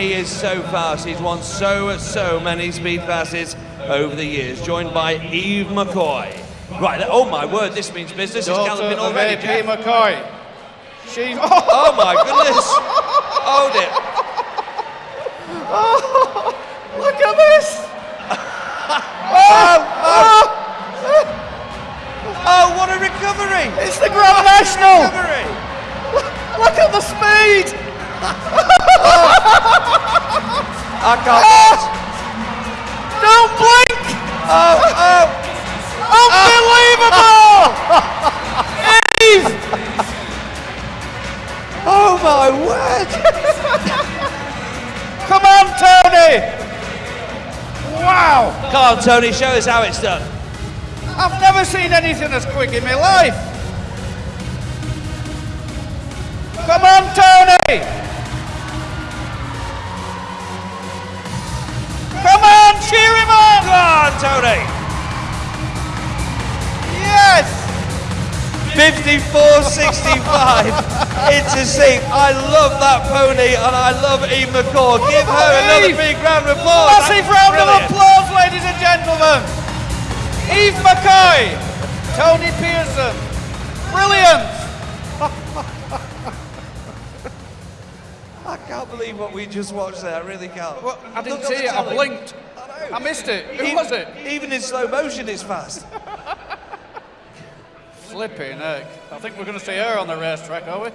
He is so fast. He's won so, so many speed classes over the years, joined by Eve McCoy. Right, oh my word, this means business. Daughter galloping of already. AP McCoy. She's. Oh my goodness! Hold it. Oh, Look at this! Oh, oh, oh, what a recovery! It's the Grand National! I can't. Ah! Don't blink! Oh, oh! Unbelievable! Eve! Oh my word! Come on, Tony! Wow! Come on, Tony, show us how it's done. I've never seen anything as quick in my life. Come on, 54.65 into seat. I love that pony and I love Eve McCoy. Give her another big round of applause. Massive That's round brilliant. of applause, ladies and gentlemen. Eve McCoy, Tony Pearson, brilliant. I can't believe what we just watched there. I really can't. Well, I didn't see it. I blinked. I. I missed it. Who Even- was it? Even in slow motion, it's fast. Flipping heck. I think we're going to see her on the racetrack, are we?